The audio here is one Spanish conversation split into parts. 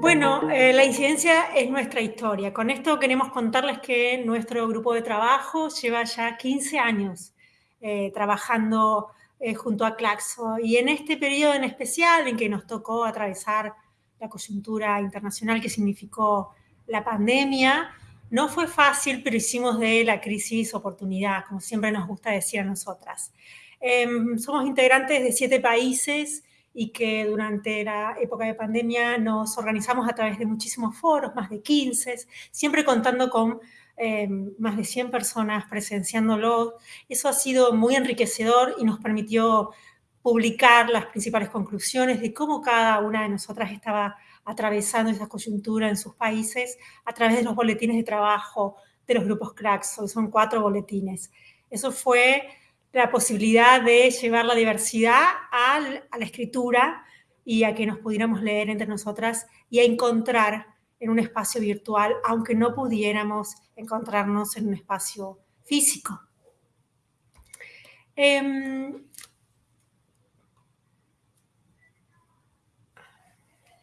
Bueno, eh, la incidencia es nuestra historia. Con esto queremos contarles que nuestro grupo de trabajo lleva ya 15 años eh, trabajando eh, junto a Claxo y en este periodo en especial en que nos tocó atravesar la coyuntura internacional que significó la pandemia, no fue fácil, pero hicimos de la crisis oportunidad, como siempre nos gusta decir a nosotras. Em, somos integrantes de siete países y que durante la época de pandemia nos organizamos a través de muchísimos foros, más de 15, siempre contando con eh, más de 100 personas presenciándolo. Eso ha sido muy enriquecedor y nos permitió publicar las principales conclusiones de cómo cada una de nosotras estaba atravesando esa coyuntura en sus países a través de los boletines de trabajo de los grupos cracks, son cuatro boletines. Eso fue la posibilidad de llevar la diversidad a la escritura y a que nos pudiéramos leer entre nosotras y a encontrar en un espacio virtual, aunque no pudiéramos encontrarnos en un espacio físico. Em,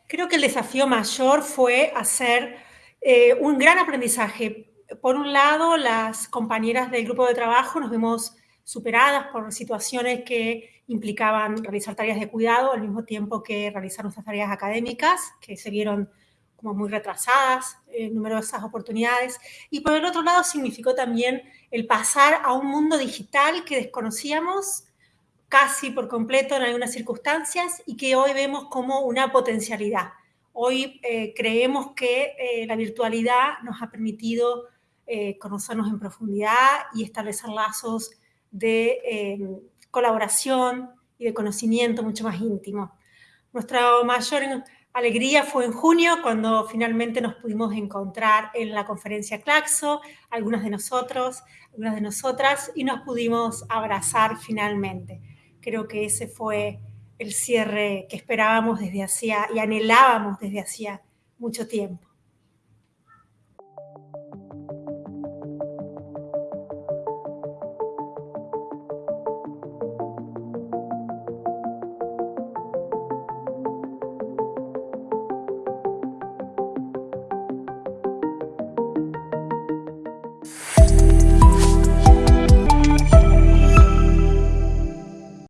creo que el desafío mayor fue hacer eh, un gran aprendizaje. Por un lado, las compañeras del grupo de trabajo nos vimos superadas por situaciones que implicaban realizar tareas de cuidado al mismo tiempo que realizar nuestras tareas académicas, que se vieron como muy retrasadas en numerosas oportunidades. Y por el otro lado significó también el pasar a un mundo digital que desconocíamos casi por completo en algunas circunstancias y que hoy vemos como una potencialidad. Hoy eh, creemos que eh, la virtualidad nos ha permitido eh, conocernos en profundidad y establecer lazos de colaboración y de conocimiento mucho más íntimo. Nuestra mayor alegría fue en junio cuando finalmente nos pudimos encontrar en la conferencia Claxo, algunos de nosotros, algunas de nosotras, y nos pudimos abrazar finalmente. Creo que ese fue el cierre que esperábamos desde hacía y anhelábamos desde hacía mucho tiempo.